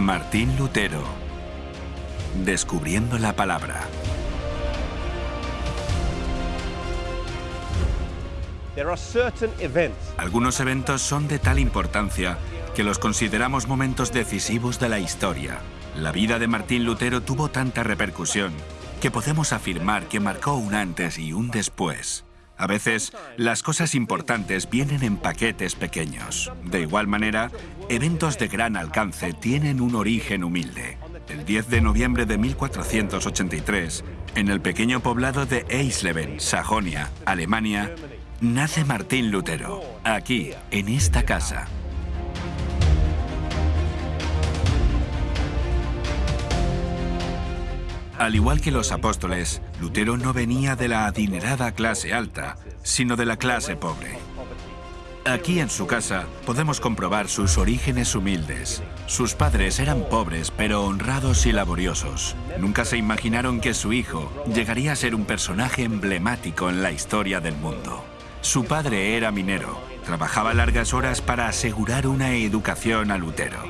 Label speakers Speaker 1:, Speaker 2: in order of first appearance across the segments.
Speaker 1: Martín Lutero. Descubriendo la palabra. Algunos eventos son de tal importancia que los consideramos momentos decisivos de la historia. La vida de Martín Lutero tuvo tanta repercusión que podemos afirmar que marcó un antes y un después. A veces, las cosas importantes vienen en paquetes pequeños. De igual manera, eventos de gran alcance tienen un origen humilde. El 10 de noviembre de 1483, en el pequeño poblado de Eisleben, Sajonia, Alemania, nace Martín Lutero, aquí, en esta casa. Al igual que los apóstoles, Lutero no venía de la adinerada clase alta, sino de la clase pobre. Aquí en su casa podemos comprobar sus orígenes humildes. Sus padres eran pobres, pero honrados y laboriosos. Nunca se imaginaron que su hijo llegaría a ser un personaje emblemático en la historia del mundo. Su padre era minero. Trabajaba largas horas para asegurar una educación a Lutero.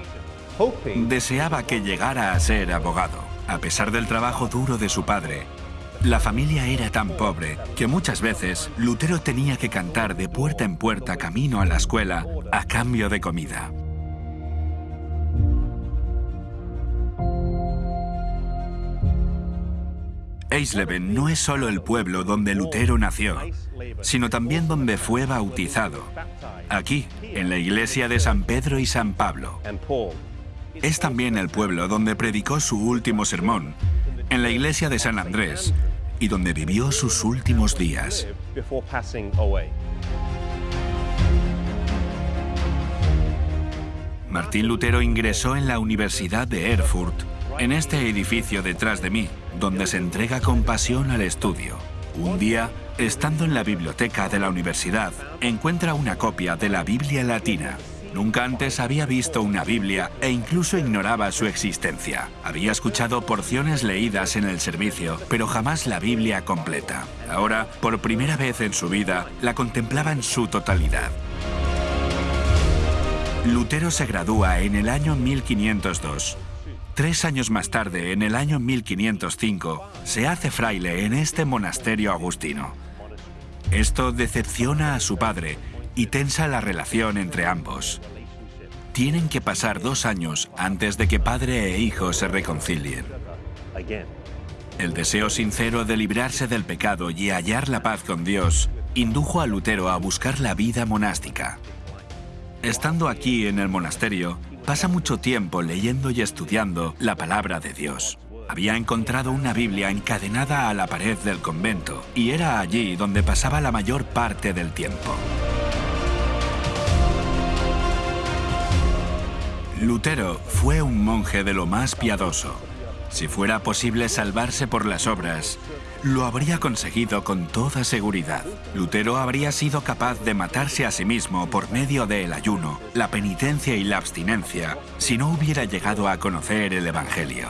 Speaker 1: Deseaba que llegara a ser abogado. A pesar del trabajo duro de su padre, la familia era tan pobre que muchas veces Lutero tenía que cantar de puerta en puerta camino a la escuela a cambio de comida. Eisleben no es solo el pueblo donde Lutero nació, sino también donde fue bautizado, aquí, en la iglesia de San Pedro y San Pablo. Es también el pueblo donde predicó su último sermón, en la iglesia de San Andrés, y donde vivió sus últimos días. Martín Lutero ingresó en la Universidad de Erfurt, en este edificio detrás de mí, donde se entrega con pasión al estudio. Un día, estando en la biblioteca de la universidad, encuentra una copia de la Biblia latina. Nunca antes había visto una Biblia e incluso ignoraba su existencia. Había escuchado porciones leídas en el servicio, pero jamás la Biblia completa. Ahora, por primera vez en su vida, la contemplaba en su totalidad. Lutero se gradúa en el año 1502. Tres años más tarde, en el año 1505, se hace fraile en este monasterio agustino. Esto decepciona a su padre, y tensa la relación entre ambos. Tienen que pasar dos años antes de que padre e hijo se reconcilien. El deseo sincero de librarse del pecado y hallar la paz con Dios indujo a Lutero a buscar la vida monástica. Estando aquí en el monasterio, pasa mucho tiempo leyendo y estudiando la palabra de Dios. Había encontrado una Biblia encadenada a la pared del convento y era allí donde pasaba la mayor parte del tiempo. Lutero fue un monje de lo más piadoso. Si fuera posible salvarse por las obras, lo habría conseguido con toda seguridad. Lutero habría sido capaz de matarse a sí mismo por medio del ayuno, la penitencia y la abstinencia, si no hubiera llegado a conocer el Evangelio.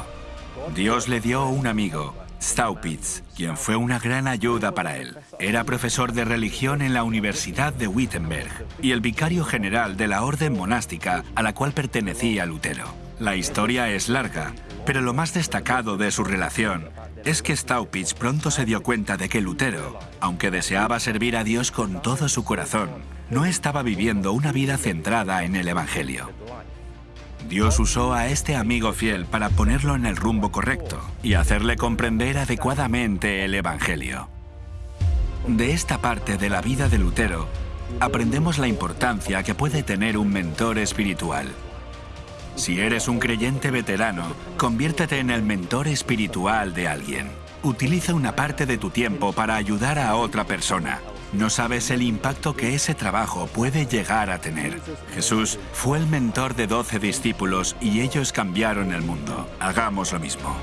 Speaker 1: Dios le dio un amigo, Staupitz, quien fue una gran ayuda para él. Era profesor de religión en la Universidad de Wittenberg y el vicario general de la orden monástica a la cual pertenecía Lutero. La historia es larga, pero lo más destacado de su relación es que Staupitz pronto se dio cuenta de que Lutero, aunque deseaba servir a Dios con todo su corazón, no estaba viviendo una vida centrada en el Evangelio. Dios usó a este amigo fiel para ponerlo en el rumbo correcto y hacerle comprender adecuadamente el Evangelio. De esta parte de la vida de Lutero, aprendemos la importancia que puede tener un mentor espiritual. Si eres un creyente veterano, conviértete en el mentor espiritual de alguien. Utiliza una parte de tu tiempo para ayudar a otra persona, no sabes el impacto que ese trabajo puede llegar a tener. Jesús fue el mentor de 12 discípulos y ellos cambiaron el mundo. Hagamos lo mismo.